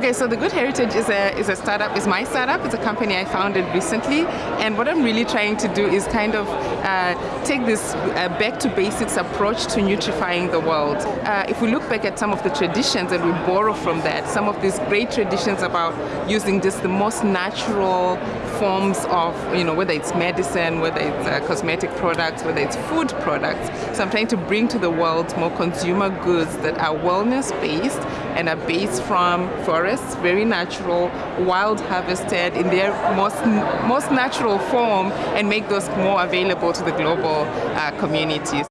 Okay, so the Good Heritage is a is a startup, is my startup. It's a company I founded recently, and what I'm really trying to do is kind of uh, take this uh, back to basics approach to nutrifying the world. Uh, if we look back at some of the traditions and we borrow from that, some of these great traditions about using just the most natural forms of, you know, whether it's medicine, whether it's uh, cosmetic products, whether it's food products. So I'm trying to bring to the world more consumer goods that are wellness based and are based from forests, very natural, wild harvested in their most, most natural form and make those more available to the global uh, communities.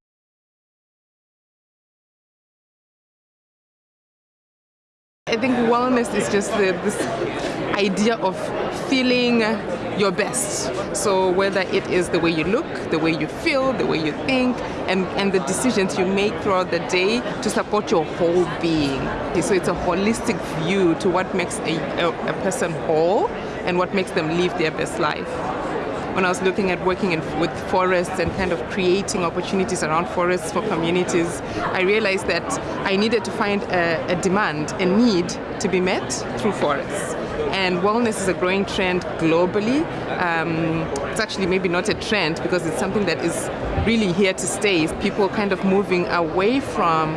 I think wellness is just the, this idea of feeling your best. So whether it is the way you look, the way you feel, the way you think, and, and the decisions you make throughout the day to support your whole being. So it's a holistic view to what makes a, a, a person whole and what makes them live their best life when I was looking at working in, with forests and kind of creating opportunities around forests for communities, I realized that I needed to find a, a demand, a need to be met through forests. And wellness is a growing trend globally. Um, it's actually maybe not a trend because it's something that is really here to stay. People kind of moving away from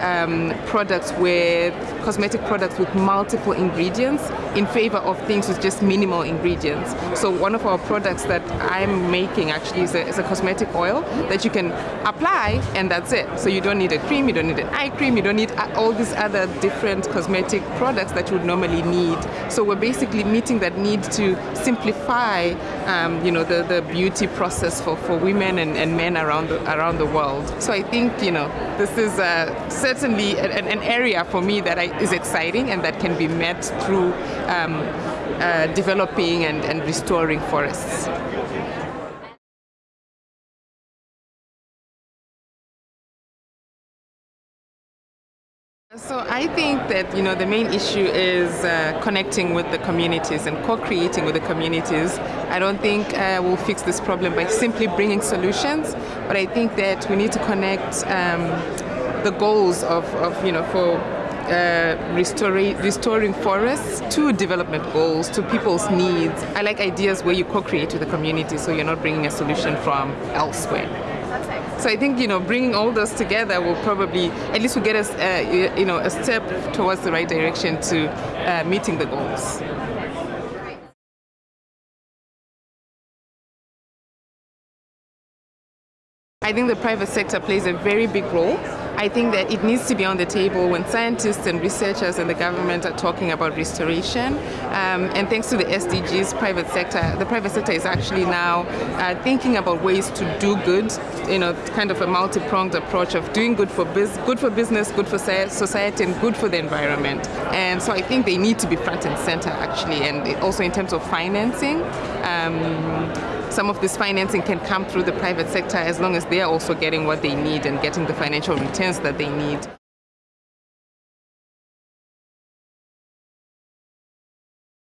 um, products with cosmetic products with multiple ingredients in favor of things with just minimal ingredients. So one of our products that I'm making actually is a, is a cosmetic oil that you can apply and that's it. So you don't need a cream, you don't need an eye cream, you don't need all these other different cosmetic products that you would normally need. So we're basically meeting that need to simplify um, you know, the, the beauty process for, for women and, and men around the, around the world. So I think you know, this is uh, certainly an, an, area for me that I, is exciting and that can be met through um, uh, developing and, and restoring forests. So I think that you know the main issue is uh, connecting with the communities and co-creating with the communities. I don't think uh, we'll fix this problem by simply bringing solutions, but I think that we need to connect um, the goals of, of you know for uh, restoring, restoring forests to development goals, to people's needs. I like ideas where you co-create with the community so you're not bringing a solution from elsewhere. So I think you know bringing all those together will probably at least will get us uh, you know a step towards the right direction to uh, meeting the goals. I think the private sector plays a very big role I think that it needs to be on the table when scientists and researchers and the government are talking about restoration. Um, and thanks to the SDGs, private sector, the private sector is actually now uh, thinking about ways to do good, you know, kind of a multi-pronged approach of doing good for, biz good for business, good for society, and good for the environment. And so I think they need to be front and center actually, and also in terms of financing. Um, some of this financing can come through the private sector as long as they are also getting what they need and getting the financial returns that they need.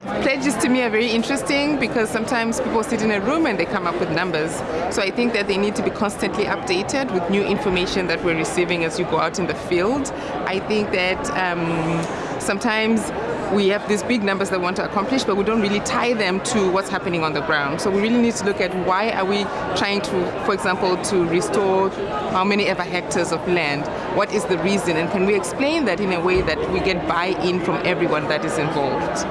Pledges to me are very interesting because sometimes people sit in a room and they come up with numbers. So I think that they need to be constantly updated with new information that we're receiving as you go out in the field. I think that um, sometimes we have these big numbers that we want to accomplish, but we don't really tie them to what's happening on the ground. So we really need to look at why are we trying to, for example, to restore how many ever hectares of land? What is the reason? And can we explain that in a way that we get buy-in from everyone that is involved?